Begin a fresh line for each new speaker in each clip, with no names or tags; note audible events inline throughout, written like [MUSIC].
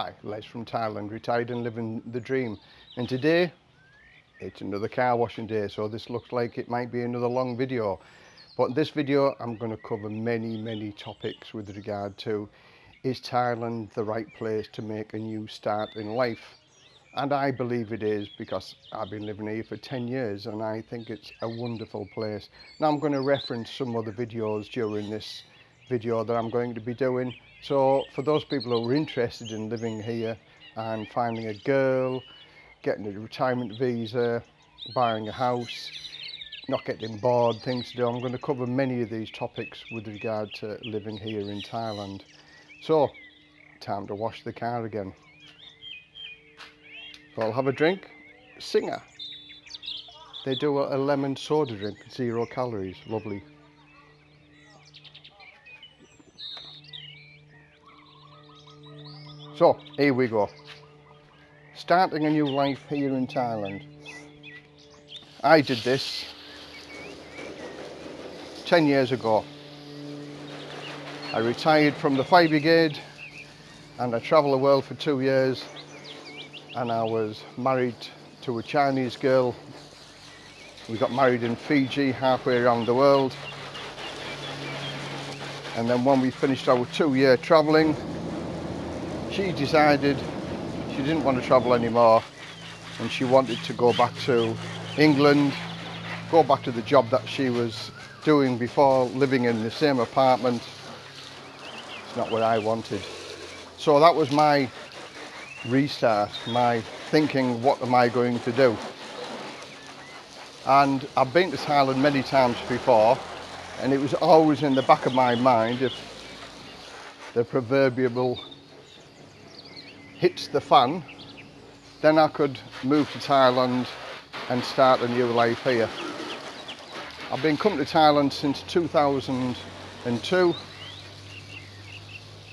Hi, Les from Thailand, retired and living the dream. And today, it's another car washing day, so this looks like it might be another long video. But in this video, I'm going to cover many, many topics with regard to is Thailand the right place to make a new start in life? And I believe it is because I've been living here for 10 years and I think it's a wonderful place. Now I'm going to reference some other videos during this video that I'm going to be doing so for those people who are interested in living here and finding a girl, getting a retirement visa, buying a house, not getting bored, things to do, I'm going to cover many of these topics with regard to living here in Thailand. So, time to wash the car again. I'll have a drink. Singha. They do a lemon soda drink, zero calories, lovely. So, here we go. Starting a new life here in Thailand. I did this 10 years ago. I retired from the fire brigade and I travelled the world for two years and I was married to a Chinese girl. We got married in Fiji, halfway around the world. And then when we finished our two year travelling, she decided she didn't want to travel anymore and she wanted to go back to England, go back to the job that she was doing before, living in the same apartment. It's not what I wanted. So that was my restart, my thinking, what am I going to do? And I've been to Thailand many times before and it was always in the back of my mind if the proverbial hits the fan, then I could move to Thailand and start a new life here. I've been coming to Thailand since 2002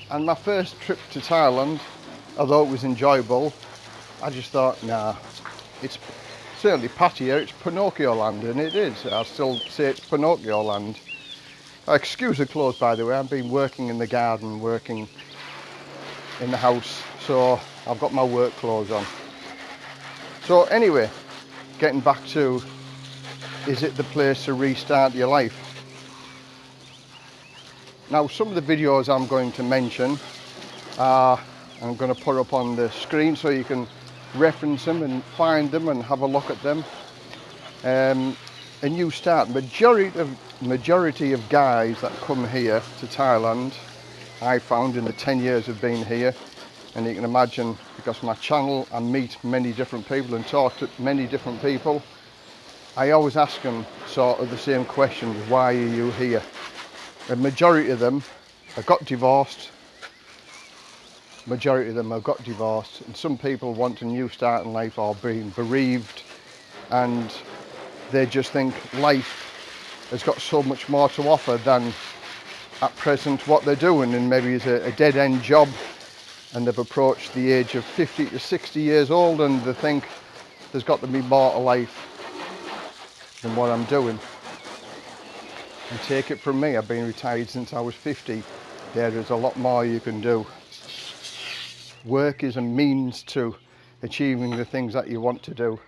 and my first trip to Thailand, although it was enjoyable, I just thought, nah, it's certainly Pattaya, it's Pinocchio land, and it is. I still say it's Pinocchio land. Excuse the clothes, by the way, I've been working in the garden, working in the house so I've got my work clothes on. So anyway getting back to is it the place to restart your life? Now some of the videos I'm going to mention I'm going to put up on the screen so you can reference them and find them and have a look at them. Um, a new start. Majority of majority of guys that come here to Thailand I found in the 10 years of being here and you can imagine because my channel I meet many different people and talk to many different people I always ask them sort of the same question why are you here? The majority of them have got divorced. Majority of them have got divorced and some people want a new start in life or being bereaved and they just think life has got so much more to offer than at present what they're doing and maybe it's a, a dead-end job and they've approached the age of 50 to 60 years old and they think there's got to be more to life than what I'm doing. And take it from me, I've been retired since I was 50. There is a lot more you can do. Work is a means to achieving the things that you want to do.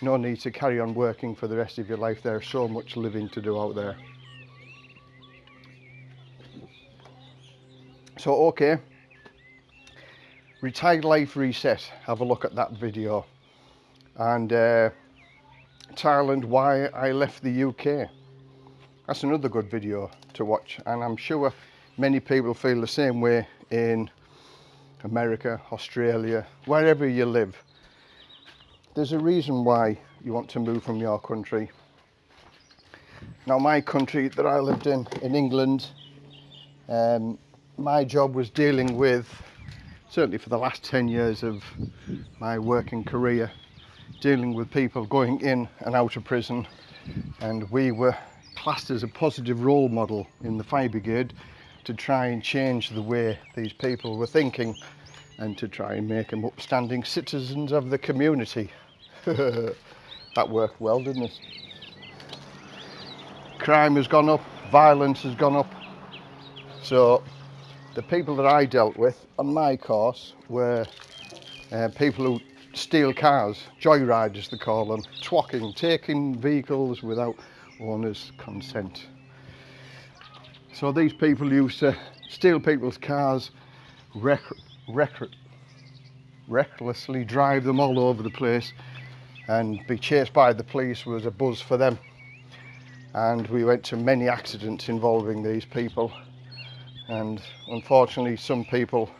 No need to carry on working for the rest of your life. There's so much living to do out there. So, okay, Retired Life Reset, have a look at that video. And uh, Thailand, why I left the UK. That's another good video to watch and I'm sure many people feel the same way in America, Australia, wherever you live. There's a reason why you want to move from your country. Now my country that I lived in, in England, um, my job was dealing with certainly for the last 10 years of my working career dealing with people going in and out of prison and we were classed as a positive role model in the fire brigade to try and change the way these people were thinking and to try and make them upstanding citizens of the community. [LAUGHS] that worked well, didn't it? Crime has gone up, violence has gone up. So the people that I dealt with on my course were uh, people who steal cars, joyriders they call them, twocking, taking vehicles without owner's consent. So these people used to steal people's cars, wreck, wreck, recklessly drive them all over the place and be chased by the police was a buzz for them. And we went to many accidents involving these people and unfortunately some people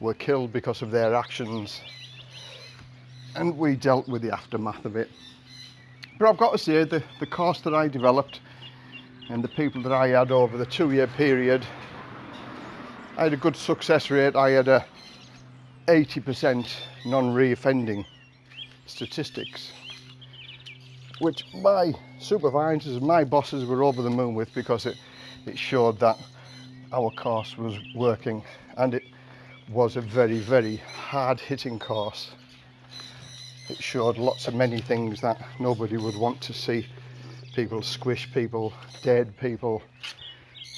were killed because of their actions and we dealt with the aftermath of it. But I've got to say the, the course that I developed and the people that I had over the two year period, I had a good success rate. I had a 80% non-reoffending statistics, which my supervisors and my bosses were over the moon with because it, it showed that our course was working and it was a very, very hard hitting course. It showed lots of many things that nobody would want to see. People squish people, dead people.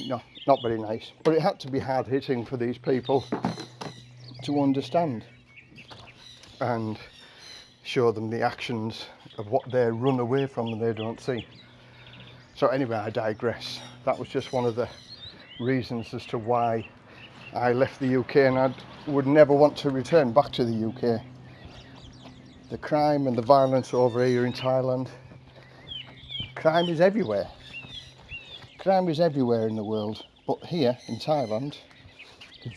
No, not very nice. But it had to be hard hitting for these people to understand and show them the actions of what they run away from and they don't see. So anyway, I digress. That was just one of the reasons as to why I left the UK and I would never want to return back to the UK. The crime and the violence over here in Thailand, crime is everywhere. Crime is everywhere in the world, but here in Thailand,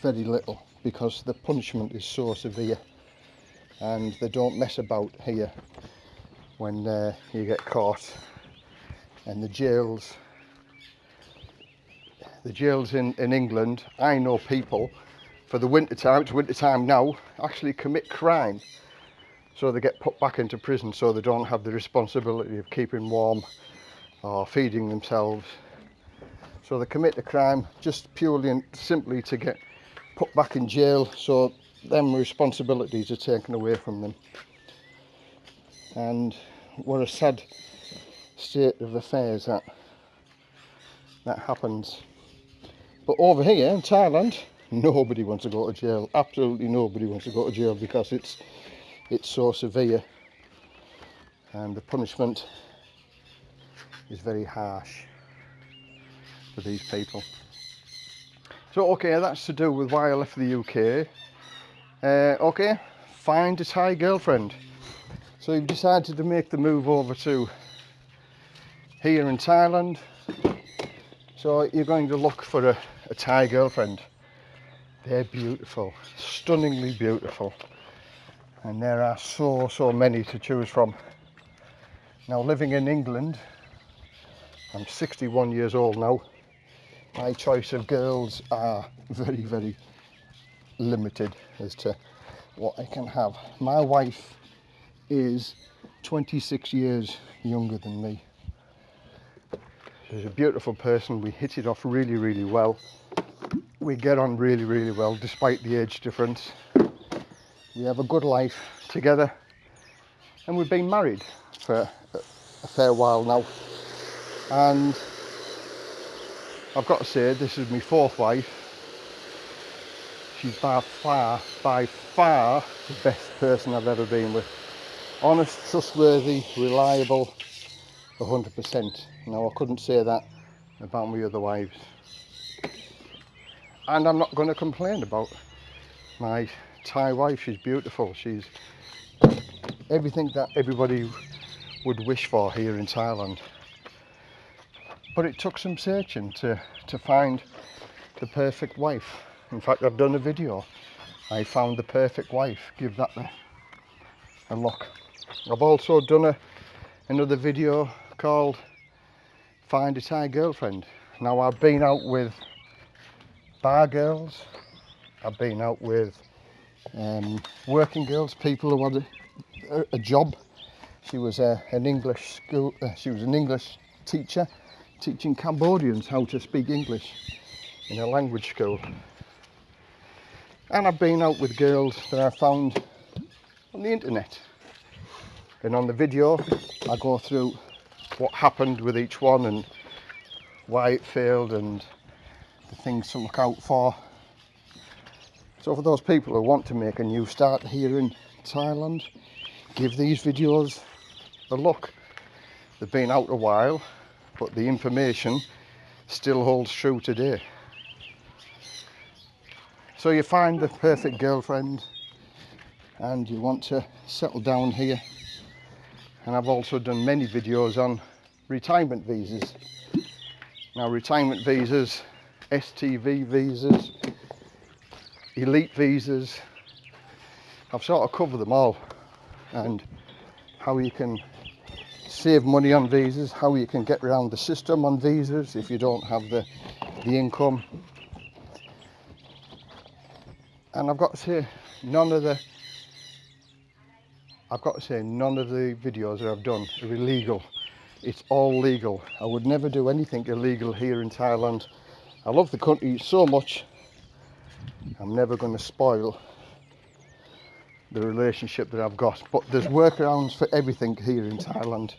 very little because the punishment is so severe and they don't mess about here when uh, you get caught and the jails the jails in, in England, I know people for the winter time, it's winter time now, actually commit crime. So they get put back into prison so they don't have the responsibility of keeping warm or feeding themselves. So they commit the crime just purely and simply to get put back in jail so them responsibilities are taken away from them. And what a sad state of affairs that that happens. But over here in Thailand, [LAUGHS] nobody wants to go to jail. Absolutely nobody wants to go to jail because it's it's so severe and the punishment is very harsh for these people. So okay, that's to do with why I left the UK. Uh, okay, find a Thai girlfriend. So you've decided to make the move over to here in Thailand. So you're going to look for a a Thai girlfriend. They're beautiful, stunningly beautiful. And there are so, so many to choose from. Now living in England, I'm 61 years old now. My choice of girls are very, very limited as to what I can have. My wife is 26 years younger than me. She's a beautiful person. We hit it off really, really well. We get on really, really well despite the age difference. We have a good life together and we've been married for a fair while now. And I've got to say, this is my fourth wife. She's by far, by far the best person I've ever been with. Honest, trustworthy, reliable, 100%. Now I couldn't say that about my other wives. And I'm not going to complain about my Thai wife. She's beautiful. She's everything that everybody would wish for here in Thailand. But it took some searching to, to find the perfect wife. In fact, I've done a video. I found the perfect wife. Give that a, a look. I've also done a, another video called Find a Thai Girlfriend. Now I've been out with bar girls, I've been out with um, working girls, people who had a, a job. She was a, an English school, uh, she was an English teacher teaching Cambodians how to speak English in a language school. And I've been out with girls that I found on the internet. And on the video, I go through what happened with each one and why it failed and the things to look out for So for those people who want to make a new start here in Thailand, give these videos a look. They've been out a while, but the information still holds true today. So you find the perfect girlfriend and you want to settle down here. And I've also done many videos on retirement visas. Now retirement visas, STV visas, elite visas, I've sort of covered them all and how you can save money on visas, how you can get around the system on visas if you don't have the, the income. And I've got to say, none of the I've got to say none of the videos that I've done are illegal it's all legal. I would never do anything illegal here in Thailand. I love the country so much. I'm never going to spoil the relationship that I've got. But there's workarounds for everything here in Thailand.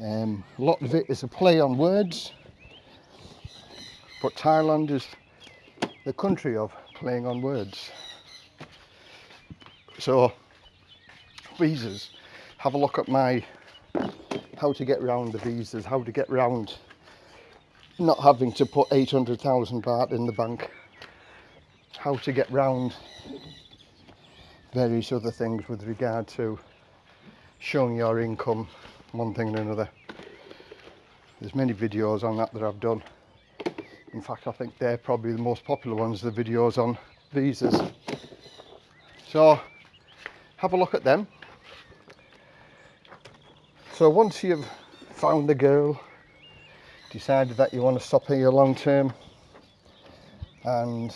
Um, a lot of it is a play on words. But Thailand is the country of playing on words. So, visas. Have a look at my how to get around the visas, how to get around not having to put 800,000 baht in the bank, how to get round various other things with regard to showing your income, one thing and another. There's many videos on that that I've done. In fact, I think they're probably the most popular ones, the videos on visas. So, have a look at them. So once you've found the girl, decided that you want to stop here long term, and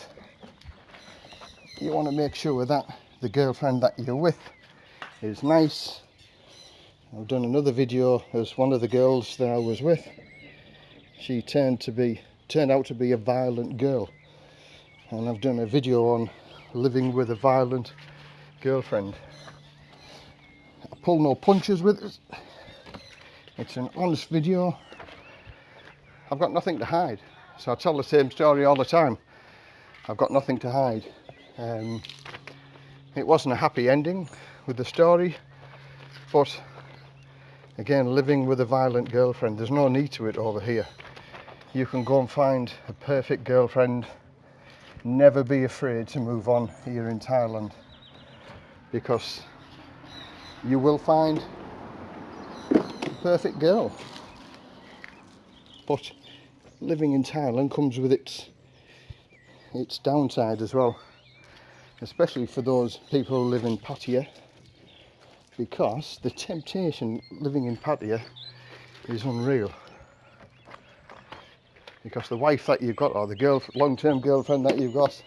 you want to make sure that the girlfriend that you're with is nice. I've done another video as one of the girls that I was with. She turned to be turned out to be a violent girl. And I've done a video on living with a violent girlfriend. I pull no punches with it. It's an honest video. I've got nothing to hide. So I tell the same story all the time. I've got nothing to hide. Um, it wasn't a happy ending with the story, but again, living with a violent girlfriend, there's no need to it over here. You can go and find a perfect girlfriend. Never be afraid to move on here in Thailand because you will find perfect girl. But living in Thailand comes with its its downside as well, especially for those people who live in Pattaya, because the temptation living in Pattaya is unreal. Because the wife that you've got, or the girl, long-term girlfriend that you've got,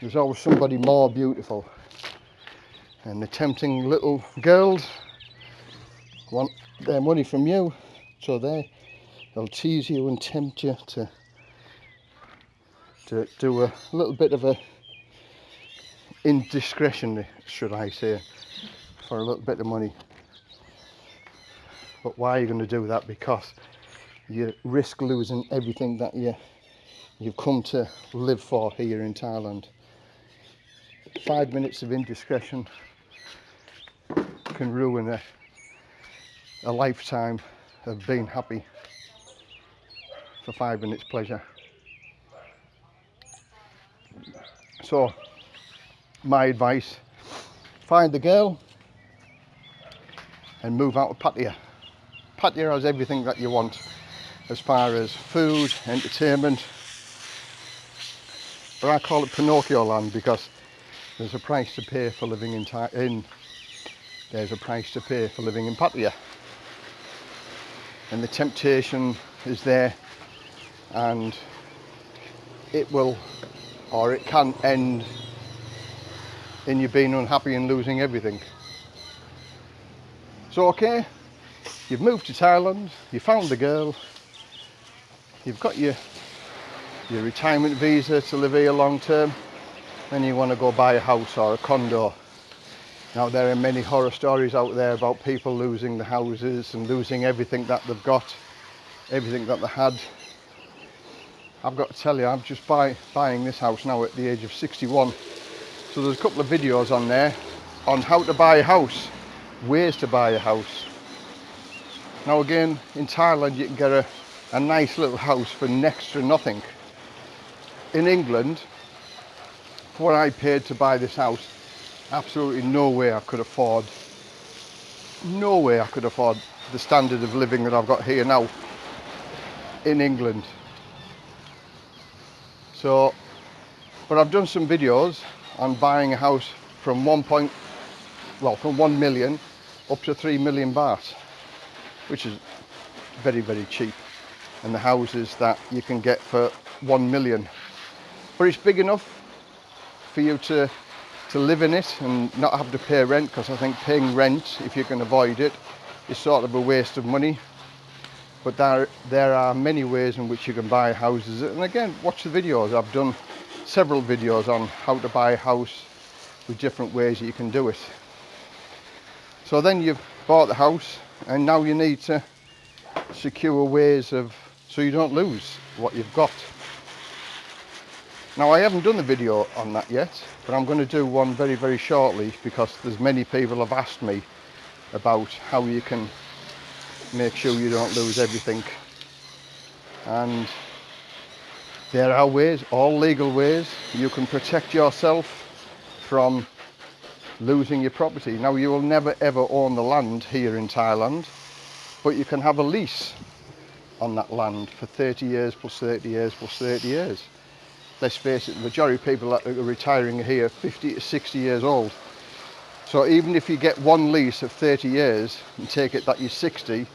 there's always somebody more beautiful. And the tempting little girls want their money from you. So they they'll tease you and tempt you to to do a little bit of a indiscretion, should I say, for a little bit of money. But why are you going to do that? Because you risk losing everything that you you've come to live for here in Thailand. Five minutes of indiscretion can ruin a a lifetime of being happy for five minutes pleasure. So, my advice, find the girl and move out of Pattaya. Pattaya has everything that you want as far as food, entertainment, but I call it Pinocchio land because there's a price to pay for living in, in there's a price to pay for living in Pattaya and the temptation is there and it will or it can end in you being unhappy and losing everything. So okay, you've moved to Thailand, you found the girl, you've got your your retirement visa to live here long term, then you want to go buy a house or a condo now there are many horror stories out there about people losing the houses and losing everything that they've got, everything that they had. I've got to tell you, I'm just buy, buying this house now at the age of 61. So there's a couple of videos on there on how to buy a house, ways to buy a house. Now again, in Thailand you can get a, a nice little house for next to nothing. In England, what I paid to buy this house, absolutely no way I could afford, no way I could afford the standard of living that I've got here now in England. So, but I've done some videos on buying a house from one point, well, from one million up to three million baht, which is very, very cheap. And the houses that you can get for one million. But it's big enough for you to to live in it and not have to pay rent because I think paying rent, if you can avoid it, is sort of a waste of money. But there, there are many ways in which you can buy houses. And again watch the videos. I've done several videos on how to buy a house with different ways that you can do it. So then you've bought the house and now you need to secure ways of so you don't lose what you've got now I haven't done the video on that yet but I'm going to do one very very shortly because there's many people have asked me about how you can make sure you don't lose everything. And there are ways all legal ways you can protect yourself from losing your property. Now you will never ever own the land here in Thailand but you can have a lease on that land for 30 years plus 30 years plus 30 years let's face it the majority of people that are retiring here 50 to 60 years old so even if you get one lease of 30 years and take it that you're 60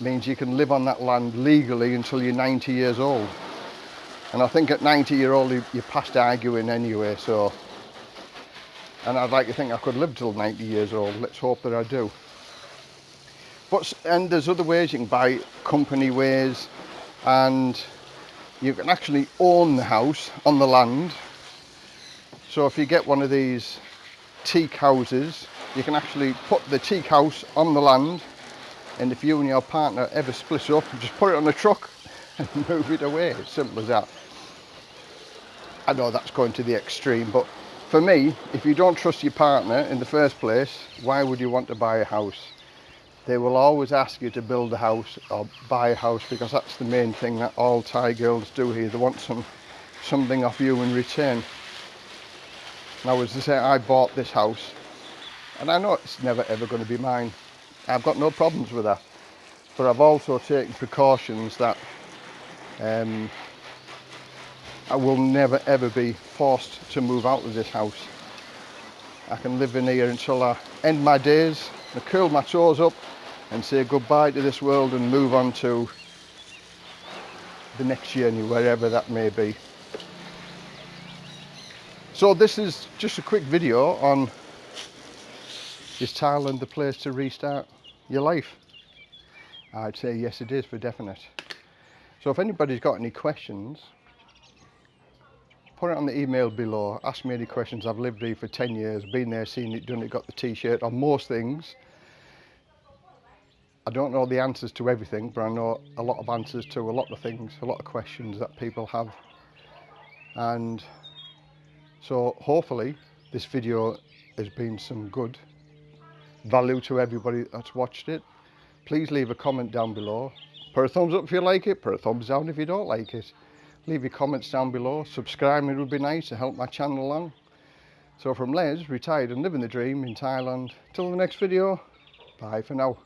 means you can live on that land legally until you're 90 years old. And I think at 90 year old you're past arguing anyway, so. And I'd like to think I could live till 90 years old, let's hope that I do. But, and there's other ways, you can buy company ways, and you can actually own the house on the land. So if you get one of these teak houses, you can actually put the teak house on the land and if you and your partner ever split up [LAUGHS] just put it on a truck [LAUGHS] and move it away. As simple as that. I know that's going to the extreme but for me if you don't trust your partner in the first place why would you want to buy a house they will always ask you to build a house or buy a house because that's the main thing that all Thai girls do here they want some something off you in return now as I say I bought this house and I know it's never ever going to be mine I've got no problems with that. But I've also taken precautions that um, I will never ever be forced to move out of this house. I can live in here until I end my days, I curl my toes up and say goodbye to this world and move on to the next journey, wherever that may be. So this is just a quick video on is Thailand the place to restart your life? I'd say yes it is for definite. So if anybody's got any questions, put it on the email below, ask me any questions. I've lived here for 10 years, been there, seen it, done it, got the t-shirt on most things. I don't know the answers to everything, but I know a lot of answers to a lot of things, a lot of questions that people have. And so hopefully this video has been some good value to everybody that's watched it. Please leave a comment down below. Put a thumbs up if you like it, put a thumbs down if you don't like it. Leave your comments down below. Subscribing would be nice to help my channel along. So from Les, retired and living the dream in Thailand. Till the next video, bye for now.